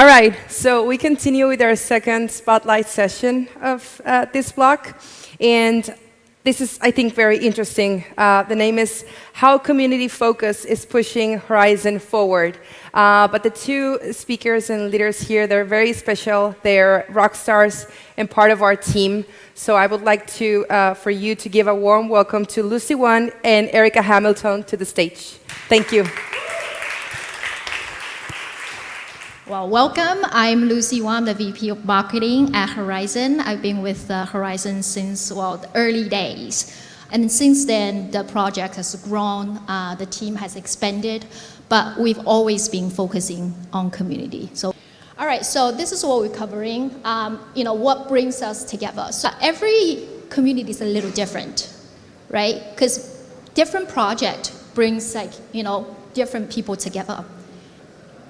All right, so we continue with our second spotlight session of uh, this block. And this is, I think, very interesting. Uh, the name is How Community Focus is Pushing Horizen Forward. Uh, but the two speakers and leaders here, they're very special. They're rock stars and part of our team. So I would like to, uh, for you to give a warm welcome to Lucy Wan and Erica Hamilton to the stage. Thank you. Well, welcome. I'm Lucy Wang, the VP of Marketing at Horizen. I've been with uh, Horizen since, well, the early days. And since then, the project has grown, uh, the team has expanded, but we've always been focusing on community. So, all right, so this is what we're covering. Um, you know, what brings us together. So every community is a little different, right? Because different project brings like, you know, different people together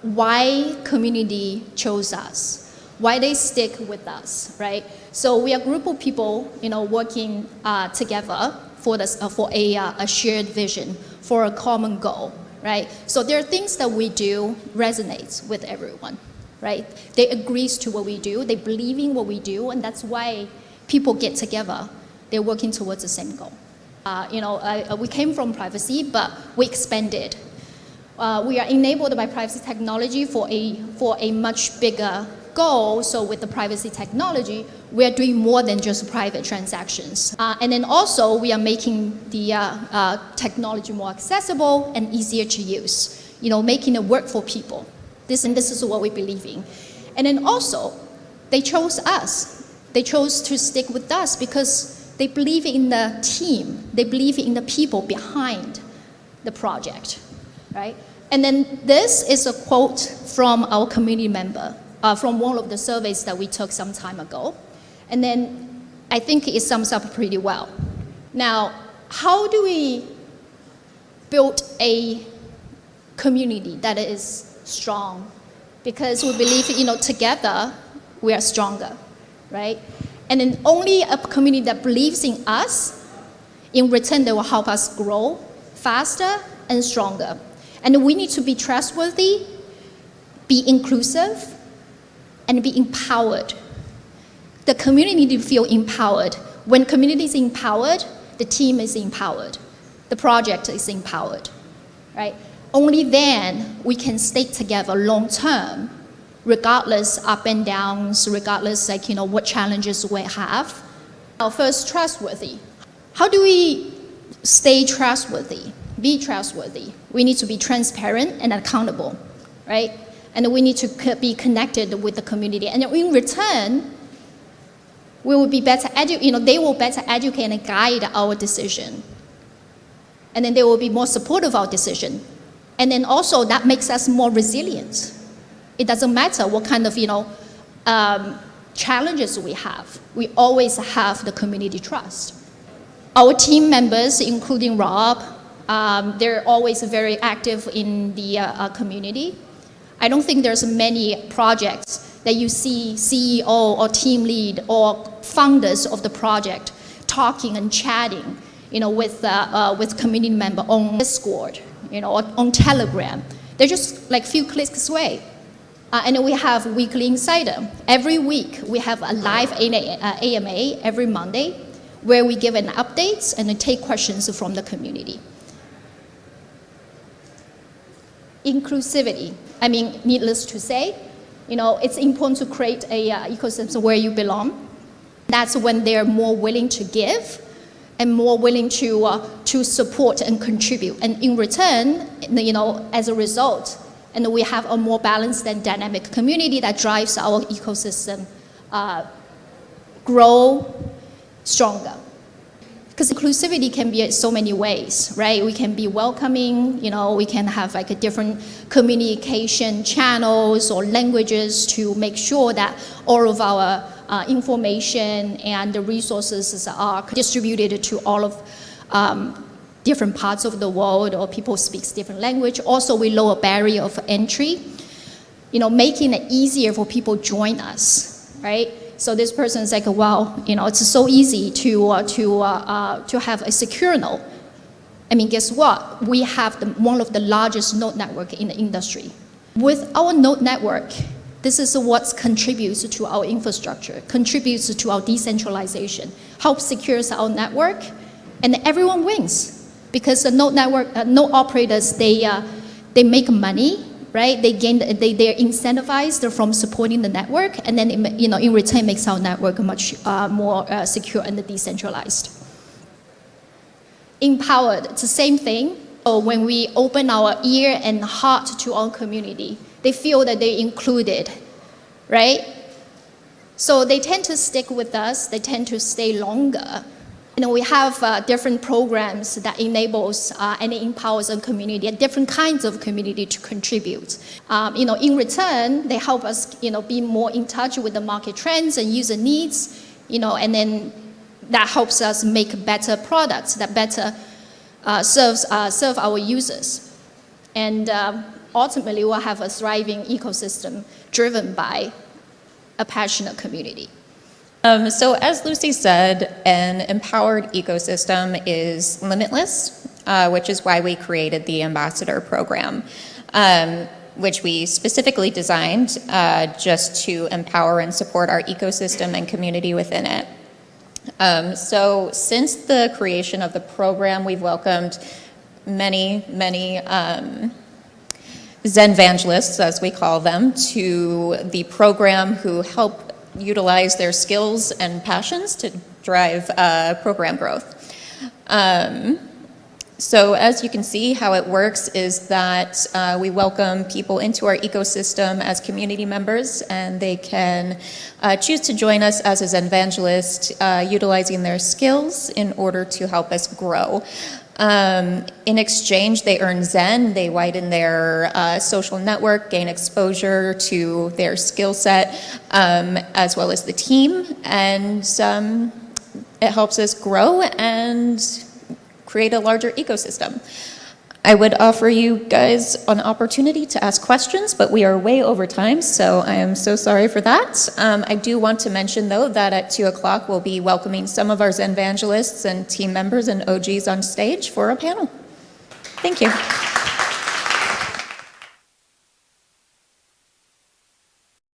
why community chose us, why they stick with us, right? So we are a group of people, you know, working uh, together for, this, uh, for a, uh, a shared vision, for a common goal, right? So there are things that we do resonates with everyone, right? They agrees to what we do, they believe in what we do, and that's why people get together. They're working towards the same goal. Uh, you know, uh, we came from privacy, but we expanded uh, we are enabled by privacy technology for a, for a much bigger goal. So with the privacy technology, we are doing more than just private transactions. Uh, and then also, we are making the uh, uh, technology more accessible and easier to use, you know, making it work for people. This, and this is what we believe in. And then also, they chose us. They chose to stick with us because they believe in the team. They believe in the people behind the project, right? And then this is a quote from our community member, uh, from one of the surveys that we took some time ago. And then I think it sums up pretty well. Now, how do we build a community that is strong? Because we believe, you know, together we are stronger, right? And then only a community that believes in us, in return, they will help us grow faster and stronger. And we need to be trustworthy, be inclusive, and be empowered. The community need to feel empowered. When community is empowered, the team is empowered. The project is empowered, right? Only then we can stay together long term, regardless up and downs, regardless like, you know, what challenges we have. First, trustworthy. How do we stay trustworthy? Be trustworthy. We need to be transparent and accountable, right? And we need to be connected with the community. And in return, we will be better edu you know, they will better educate and guide our decision. And then they will be more supportive of our decision. And then also that makes us more resilient. It doesn't matter what kind of, you know, um, challenges we have. We always have the community trust. Our team members, including Rob, um, they're always very active in the uh, uh, community. I don't think there's many projects that you see CEO or team lead or founders of the project talking and chatting, you know, with, uh, uh, with community member on Discord, you know, on Telegram. They're just like few clicks away. Uh, and we have weekly insider. Every week we have a live AMA uh, every Monday where we give an updates and take questions from the community. Inclusivity. I mean, needless to say, you know, it's important to create a uh, ecosystem where you belong. That's when they're more willing to give and more willing to, uh, to support and contribute. And in return, you know, as a result, and we have a more balanced and dynamic community that drives our ecosystem uh, grow stronger. Because inclusivity can be so many ways, right? We can be welcoming, you know, we can have like a different communication channels or languages to make sure that all of our uh, information and the resources are distributed to all of um, different parts of the world or people speaks different language. Also, we lower barrier of entry, you know, making it easier for people join us, right? So this person is like, well, you know, it's so easy to, uh, to, uh, uh, to have a secure node. I mean, guess what? We have the, one of the largest node network in the industry. With our node network, This is what contributes to our infrastructure, contributes to our decentralization, helps secures our network, and everyone wins because the node network, uh, node operators, they, uh, they make money, right? They gain, they, they're incentivized from supporting the network, and then, it, you know, in return makes our network much uh, more uh, secure and decentralized. Empowered, it's the same thing. So when we open our ear and heart to our community, they feel that they're included, right? So they tend to stick with us, they tend to stay longer. You know, we have uh, different programs that enables uh, and empowers a community, different kinds of community to contribute. Um, you know, in return, they help us, you know, be more in touch with the market trends and user needs, you know, and then that helps us make better products that better uh, serves, uh, serve our users. And um, ultimately we'll have a thriving ecosystem driven by a passionate community. Um, so as Lucy said, an empowered ecosystem is limitless, uh, which is why we created the Ambassador Program, um, which we specifically designed uh, just to empower and support our ecosystem and community within it. Um, so since the creation of the program, we've welcomed many, many um, Zen evangelists, as we call them, to the program who help utilize their skills and passions to drive uh, program growth. Um, so as you can see, how it works is that uh, we welcome people into our ecosystem as community members and they can uh, choose to join us as a Zen evangelist, uh, utilizing their skills in order to help us grow. Um, in exchange, they earn Zen, they widen their uh, social network, gain exposure to their skill set, um, as well as the team, and um, it helps us grow and create a larger ecosystem. I would offer you guys an opportunity to ask questions, but we are way over time, so I am so sorry for that. Um, I do want to mention, though, that at 2 o'clock we'll be welcoming some of our Zen evangelists and team members and OGs on stage for a panel. Thank you.